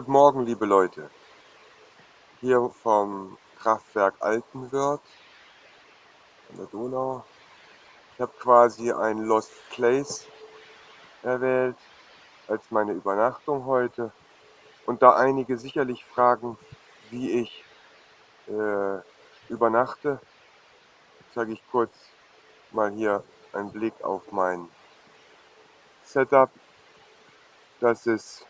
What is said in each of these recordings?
Guten Morgen, liebe Leute. Hier vom Kraftwerk Altenwörth an der Donau. Ich habe quasi ein Lost Place erwählt als meine Übernachtung heute. Und da einige sicherlich fragen, wie ich äh, übernachte, zeige ich kurz mal hier einen Blick auf mein Setup. Das ist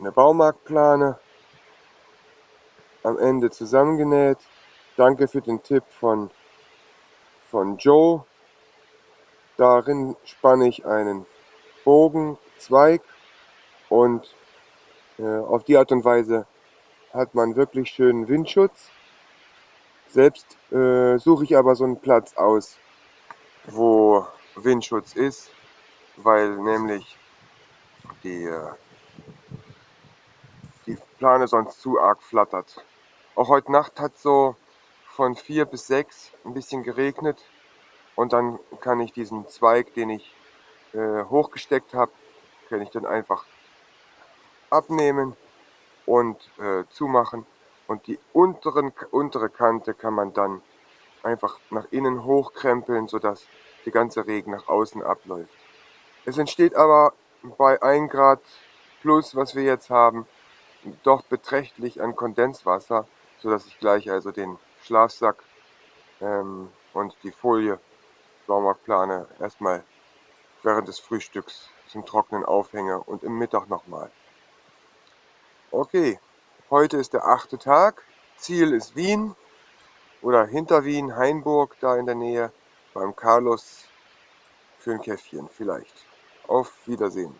eine Baumarktplane am Ende zusammengenäht. Danke für den Tipp von, von Joe. Darin spanne ich einen Bogenzweig und äh, auf die Art und Weise hat man wirklich schönen Windschutz. Selbst äh, suche ich aber so einen Platz aus, wo Windschutz ist, weil nämlich die äh, die Plane sonst zu arg flattert. Auch heute Nacht hat so von 4 bis 6 ein bisschen geregnet und dann kann ich diesen Zweig, den ich äh, hochgesteckt habe, kann ich dann einfach abnehmen und äh, zumachen und die unteren, untere Kante kann man dann einfach nach innen hochkrempeln, sodass der ganze Regen nach außen abläuft. Es entsteht aber bei 1 Grad plus, was wir jetzt haben, doch beträchtlich an Kondenswasser, sodass ich gleich also den Schlafsack ähm, und die Folie Baumarktplane erstmal während des Frühstücks zum Trocknen aufhänge und im Mittag nochmal. Okay, heute ist der achte Tag. Ziel ist Wien oder hinter Wien, Hainburg, da in der Nähe, beim Carlos für ein Käffchen vielleicht. Auf Wiedersehen.